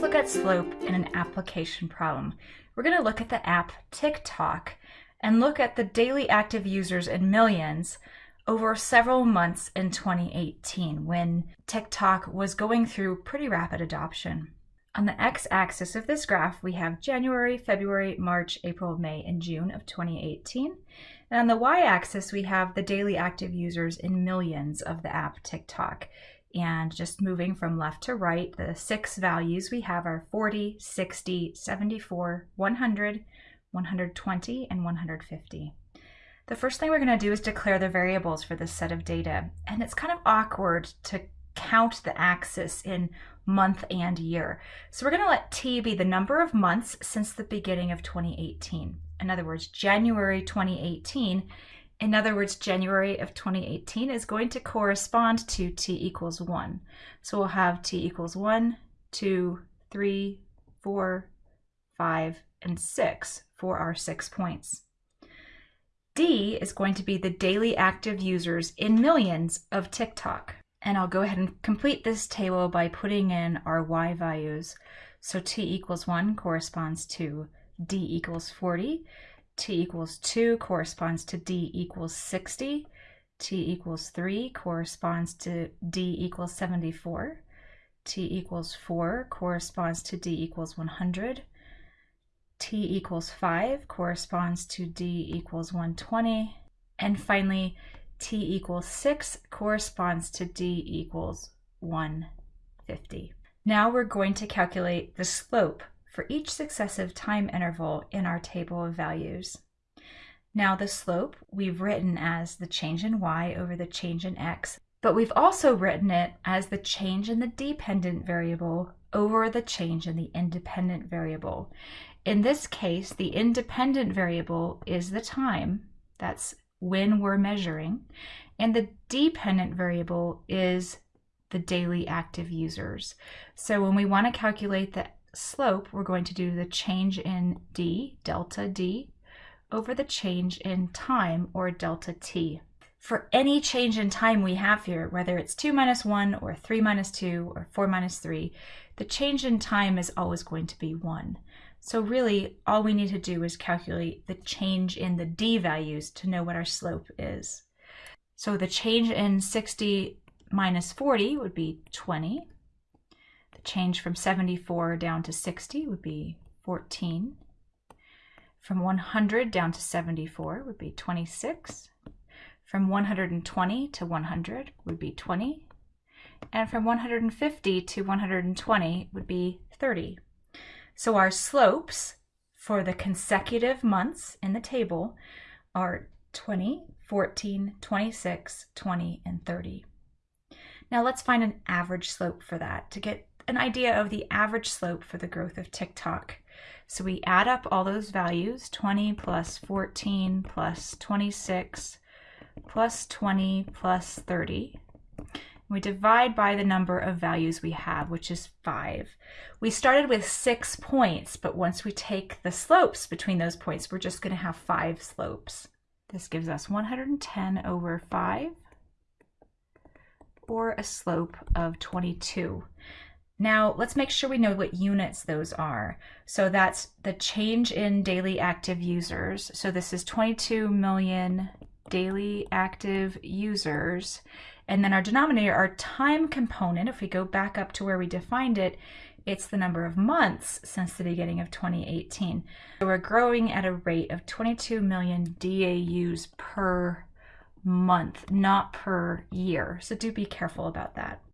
let's look at slope in an application problem. We're going to look at the app TikTok and look at the daily active users in millions over several months in 2018 when TikTok was going through pretty rapid adoption. On the x-axis of this graph, we have January, February, March, April, May, and June of 2018. And on the y-axis, we have the daily active users in millions of the app TikTok. And just moving from left to right, the six values we have are 40, 60, 74, 100, 120, and 150. The first thing we're going to do is declare the variables for this set of data. And it's kind of awkward to count the axis in month and year. So we're going to let T be the number of months since the beginning of 2018. In other words, January 2018 in other words, January of 2018 is going to correspond to t equals 1. So we'll have t equals 1, 2, 3, 4, 5, and 6 for our six points. D is going to be the daily active users in millions of TikTok. And I'll go ahead and complete this table by putting in our Y values. So T equals 1 corresponds to D equals 40 t equals 2 corresponds to d equals 60. t equals 3 corresponds to d equals 74. t equals 4 corresponds to d equals 100. t equals 5 corresponds to d equals 120. And finally, t equals 6 corresponds to d equals 150. Now we're going to calculate the slope for each successive time interval in our table of values. Now the slope we've written as the change in y over the change in x, but we've also written it as the change in the dependent variable over the change in the independent variable. In this case, the independent variable is the time, that's when we're measuring, and the dependent variable is the daily active users. So when we want to calculate the slope, we're going to do the change in d, delta d, over the change in time, or delta t. For any change in time we have here, whether it's 2 minus 1, or 3 minus 2, or 4 minus 3, the change in time is always going to be 1. So really, all we need to do is calculate the change in the d values to know what our slope is. So the change in 60 minus 40 would be 20. Change from 74 down to 60 would be 14. From 100 down to 74 would be 26. From 120 to 100 would be 20. And from 150 to 120 would be 30. So our slopes for the consecutive months in the table are 20, 14, 26, 20, and 30. Now let's find an average slope for that to get an idea of the average slope for the growth of TikTok. So we add up all those values, 20 plus 14 plus 26 plus 20 plus 30. We divide by the number of values we have, which is 5. We started with 6 points, but once we take the slopes between those points, we're just going to have 5 slopes. This gives us 110 over 5, or a slope of 22. Now let's make sure we know what units those are. So that's the change in daily active users. So this is 22 million daily active users. And then our denominator, our time component, if we go back up to where we defined it, it's the number of months since the beginning of 2018. So we're growing at a rate of 22 million DAUs per month, not per year. So do be careful about that.